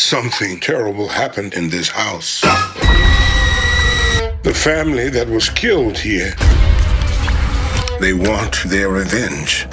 Something terrible happened in this house. The family that was killed here, they want their revenge.